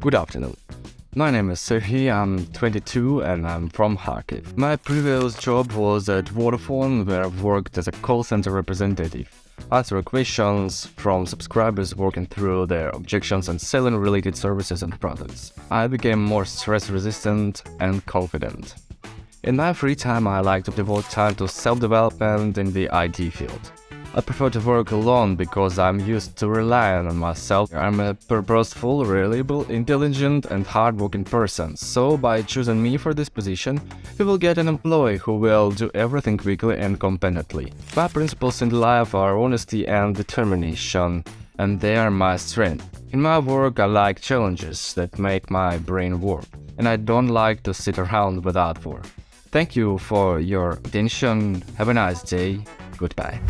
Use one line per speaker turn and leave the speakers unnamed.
Good afternoon. My name is Serhiy, I'm 22 and I'm from Kharkiv. My previous job was at Vodafone where I worked as a call center representative, answering questions from subscribers working through their objections and selling related services and products. I became more stress resistant and confident. In my free time I like to devote time to self-development in the IT field. I prefer to work alone because I'm used to relying on myself. I'm a purposeful, reliable, intelligent and hardworking person, so by choosing me for this position, you will get an employee who will do everything quickly and competently. My principles in life are honesty and determination, and they are my strength. In my work I like challenges that make my brain work, and I don't like to sit around without work. Thank you for your attention, have a nice day, goodbye.